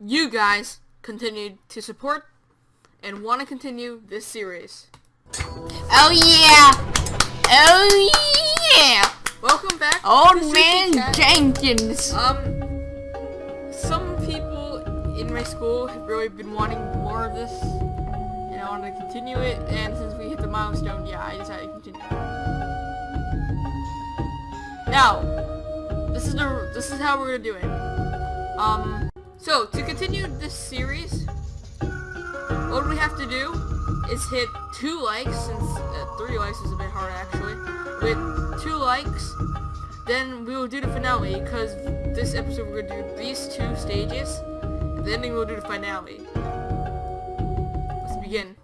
you guys continued to support and want to continue this series. Oh yeah! Oh yeah! Welcome back Old man. Jenkins. Um, some people in my school have really been wanting more of this, and I want to continue it. And since we hit the milestone, yeah, I decided to continue. Now, this is the this is how we're gonna do it. Um, so to continue this series, what we have to do is hit two likes, since uh, three likes is a bit hard actually. With two likes, then we will do the finale because this episode we're gonna do these two stages and then we'll do the finale. Let's begin.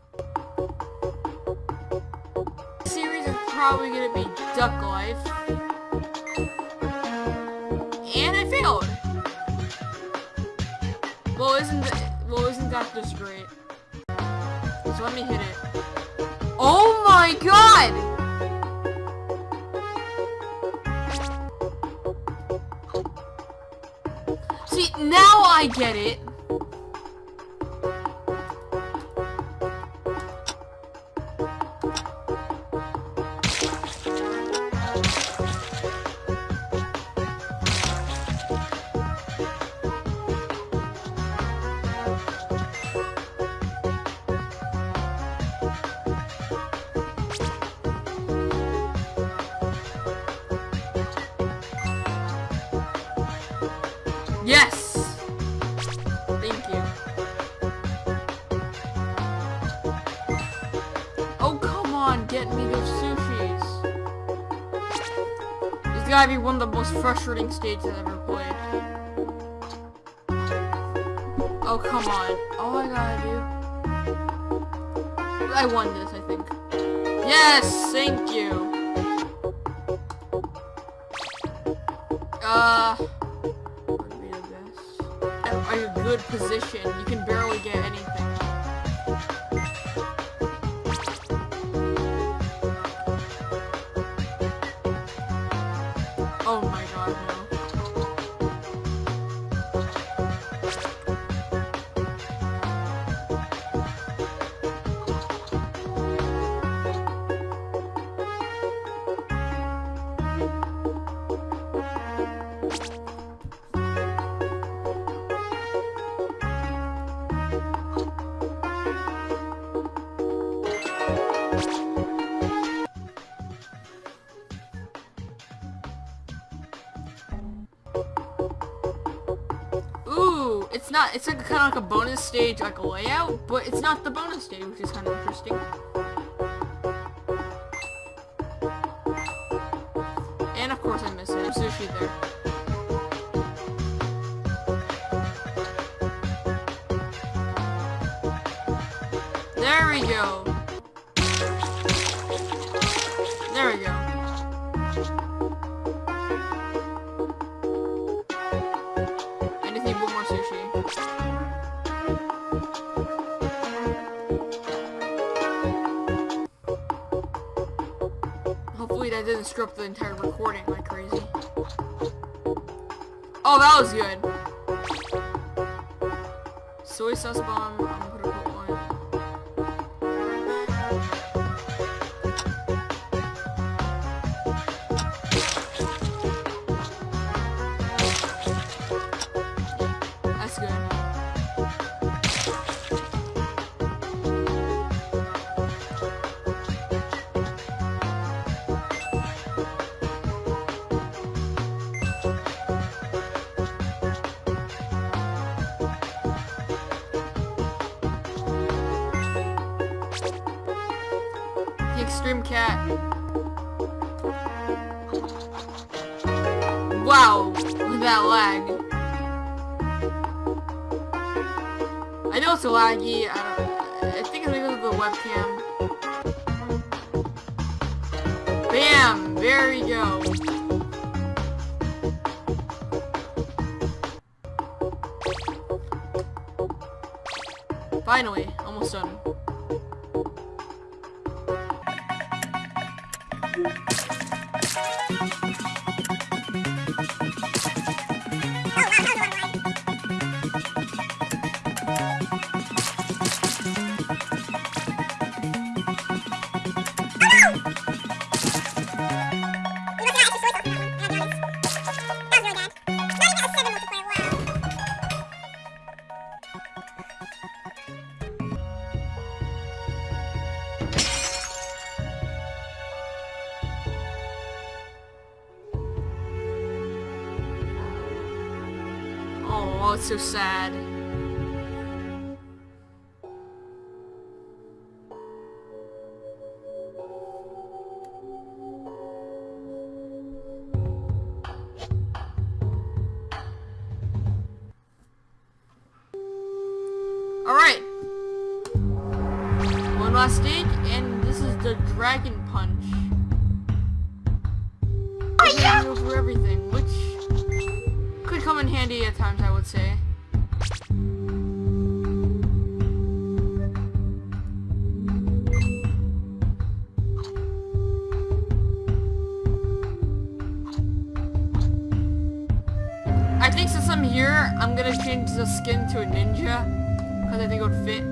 This series is probably gonna be duck life. And i failed isn't well isn't that just great so let me hit it. Oh my god! See, now I get it. Most frustrating stage I've ever played. Oh, come on. All I gotta do... I won this, I think. Yes! Thank you! Uh... Are you good position? You can barely get anything. It's not, it's like kind of like a bonus stage, like a layout, but it's not the bonus stage, which is kind of interesting. And of course I missed it. There's sushi there. There we go. Screw up the entire recording like crazy. Oh, that was good. Soy sauce bomb. Extreme cat. Wow, that lag. I know it's laggy. I, don't, I think it's because of the webcam. Bam! There we go. Finally, almost done. Oh, it's so sad. Alright. One last stage, and this is the Dragon Punch. Oh, yeah! Through everything, which come in handy at times, I would say. I think since I'm here, I'm gonna change the skin to a ninja, because I think it would fit.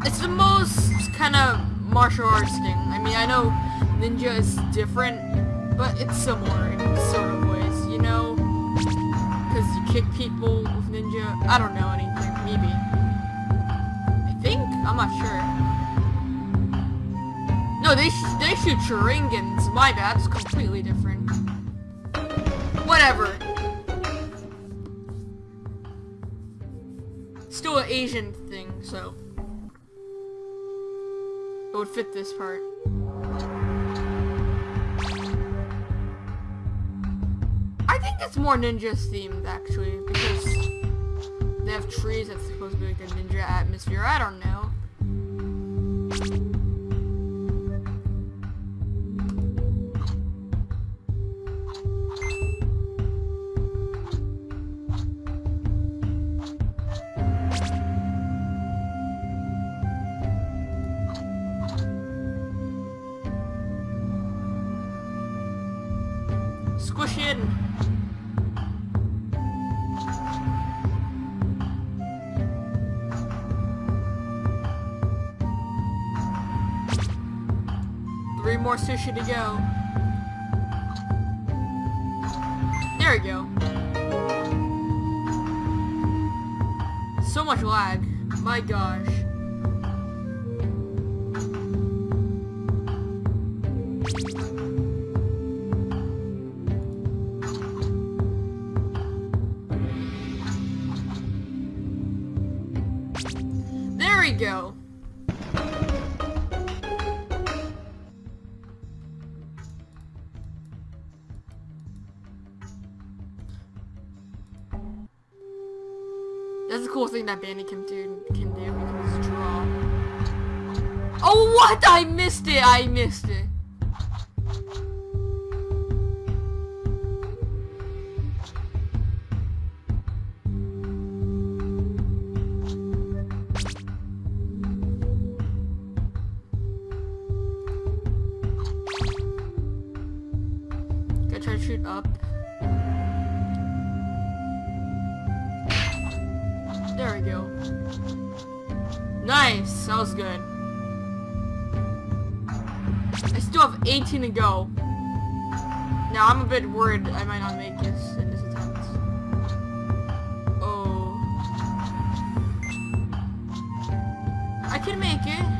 Yeah. It's the most kind of martial arts thing. I mean, I know ninja is different, but it's similar in sort of ways, you know? Because you kick people with ninja. I don't know anything, maybe. I think? I'm not sure. No, they, sh they shoot shurikens. My bad, it's completely different. Whatever. Still an Asian thing, so. It would fit this part. Think it's more ninja themed actually because they have trees that's supposed to be like a ninja atmosphere. I don't know. Squish in. More sushi to go. There we go. So much lag. My gosh. That's the cool thing that Bandit can do. Can do. Can just draw. Oh, what? I missed it. I missed it. Gotta try to shoot up. Nice, that was good. I still have 18 to go. Now I'm a bit worried I might not make this in this attempt. Oh. I can make it.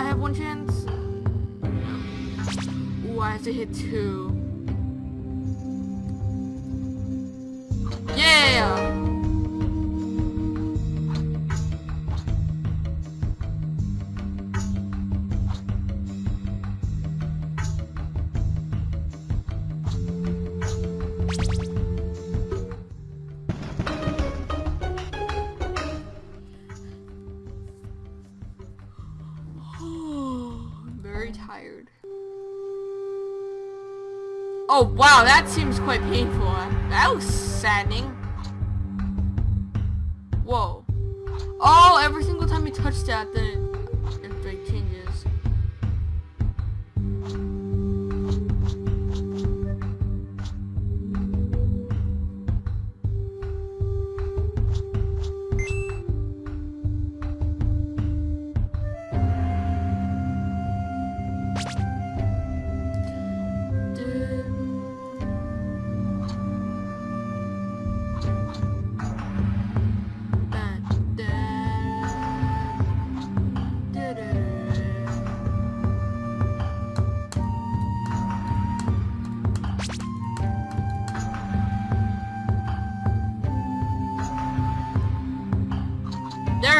I have one chance. Ooh, I have to hit two. Oh wow, that seems quite painful. That was saddening. Whoa. Oh, every single time you touch that, then it,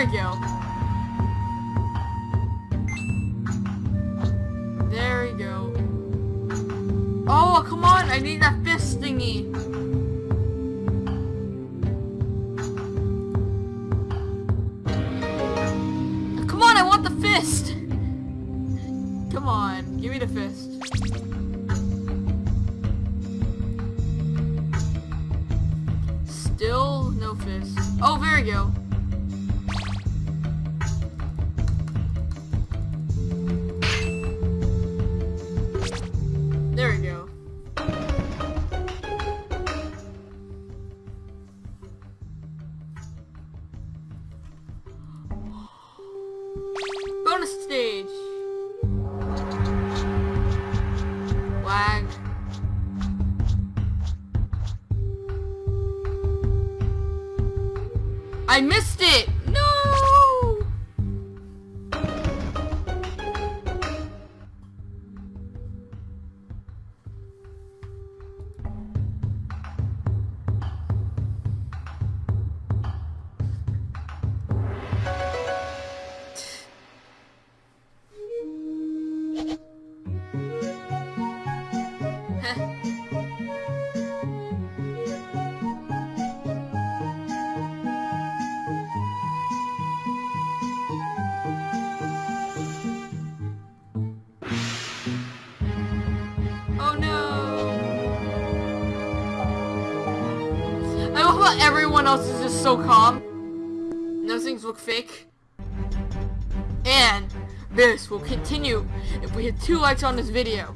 There we go. There we go. Oh, come on! I need that fist thingy. Come on, I want the fist! Come on, give me the fist. Still no fist. Oh, there we go. I missed everyone else is just so calm. Those things look fake. And this will continue if we hit two likes on this video.